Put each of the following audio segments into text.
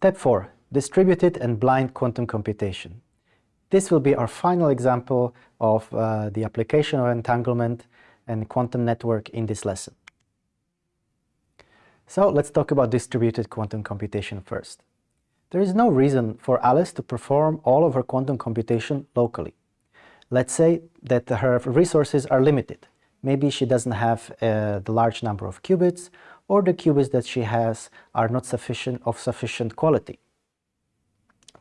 Step 4. Distributed and blind quantum computation. This will be our final example of uh, the application of entanglement and quantum network in this lesson. So let's talk about distributed quantum computation first. There is no reason for Alice to perform all of her quantum computation locally. Let's say that her resources are limited. Maybe she doesn't have uh, the large number of qubits or the qubits that she has are not sufficient of sufficient quality.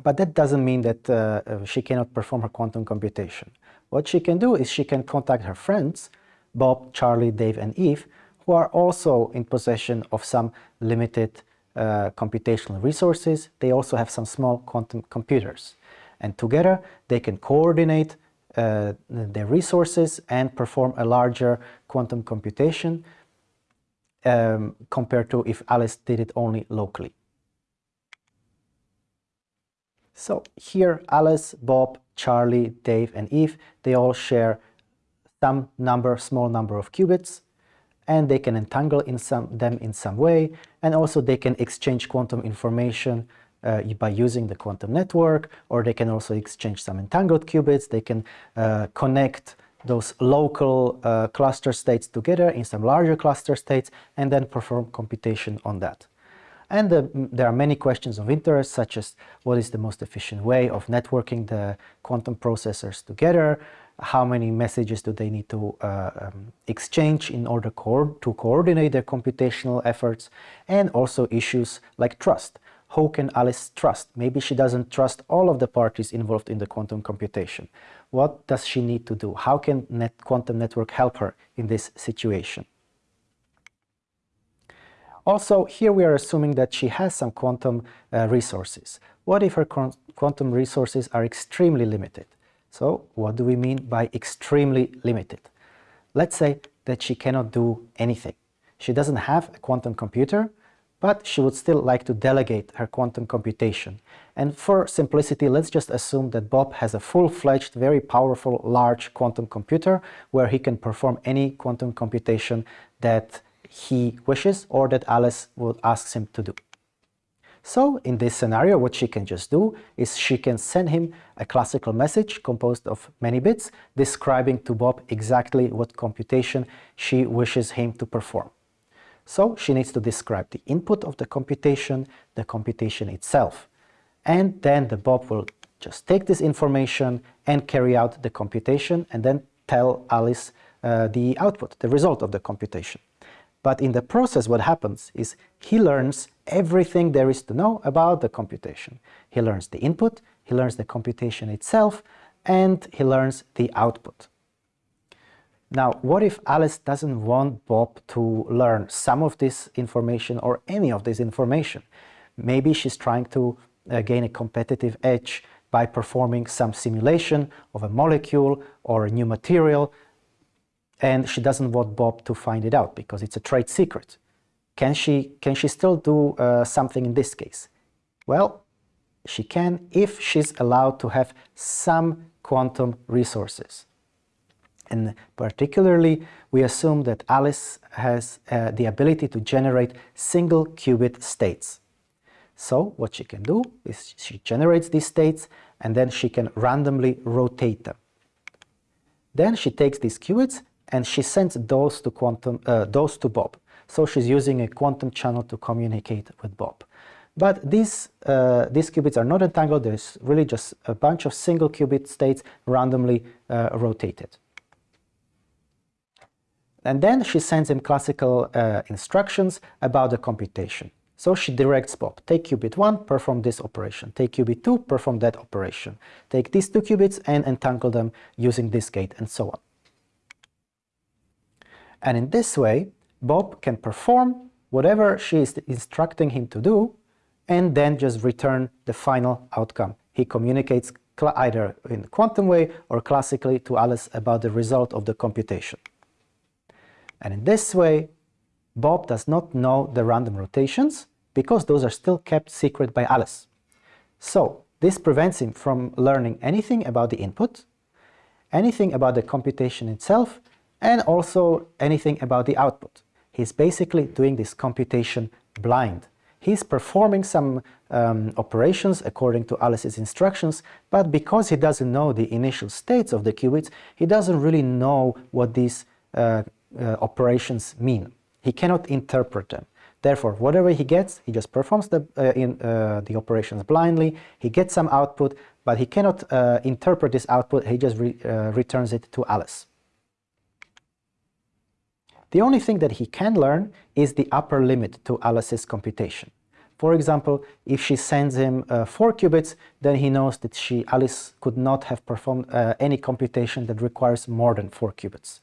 But that doesn't mean that uh, uh, she cannot perform her quantum computation. What she can do is she can contact her friends, Bob, Charlie, Dave and Eve, who are also in possession of some limited uh, computational resources. They also have some small quantum computers. And together they can coordinate uh, their resources and perform a larger quantum computation um, compared to if Alice did it only locally. So here Alice, Bob, Charlie, Dave and Eve, they all share some number, small number of qubits and they can entangle in some, them in some way and also they can exchange quantum information uh, by using the quantum network or they can also exchange some entangled qubits, they can uh, connect those local uh, cluster states together in some larger cluster states and then perform computation on that. And uh, there are many questions of interest, such as what is the most efficient way of networking the quantum processors together, how many messages do they need to uh, um, exchange in order co to coordinate their computational efforts, and also issues like trust. Who can Alice trust? Maybe she doesn't trust all of the parties involved in the quantum computation. What does she need to do? How can net quantum network help her in this situation? Also, here we are assuming that she has some quantum uh, resources. What if her quantum resources are extremely limited? So, what do we mean by extremely limited? Let's say that she cannot do anything. She doesn't have a quantum computer, but she would still like to delegate her quantum computation. And for simplicity, let's just assume that Bob has a full-fledged, very powerful, large quantum computer where he can perform any quantum computation that he wishes or that Alice would ask him to do. So in this scenario, what she can just do is she can send him a classical message composed of many bits describing to Bob exactly what computation she wishes him to perform. So she needs to describe the input of the computation, the computation itself. And then the Bob will just take this information and carry out the computation and then tell Alice uh, the output, the result of the computation. But in the process, what happens is he learns everything there is to know about the computation. He learns the input, he learns the computation itself, and he learns the output. Now, what if Alice doesn't want Bob to learn some of this information or any of this information? Maybe she's trying to uh, gain a competitive edge by performing some simulation of a molecule or a new material and she doesn't want Bob to find it out because it's a trade secret. Can she, can she still do uh, something in this case? Well, she can if she's allowed to have some quantum resources. And particularly, we assume that Alice has uh, the ability to generate single qubit states. So what she can do is she generates these states and then she can randomly rotate them. Then she takes these qubits and she sends those to, quantum, uh, those to Bob. So she's using a quantum channel to communicate with Bob. But these, uh, these qubits are not entangled, there's really just a bunch of single qubit states randomly uh, rotated. And then she sends him classical uh, instructions about the computation. So she directs Bob, take qubit 1, perform this operation. Take qubit 2, perform that operation. Take these two qubits and entangle them using this gate and so on. And in this way, Bob can perform whatever she is instructing him to do and then just return the final outcome. He communicates either in quantum way or classically to Alice about the result of the computation. And in this way, Bob does not know the random rotations because those are still kept secret by Alice. So this prevents him from learning anything about the input, anything about the computation itself, and also anything about the output. He's basically doing this computation blind. he's performing some um, operations according to Alice's instructions, but because he doesn't know the initial states of the qubits, he doesn't really know what these uh, uh, operations mean. He cannot interpret them. Therefore, whatever he gets, he just performs the, uh, in, uh, the operations blindly, he gets some output, but he cannot uh, interpret this output, he just re uh, returns it to Alice. The only thing that he can learn is the upper limit to Alice's computation. For example, if she sends him uh, 4 qubits, then he knows that she, Alice, could not have performed uh, any computation that requires more than 4 qubits.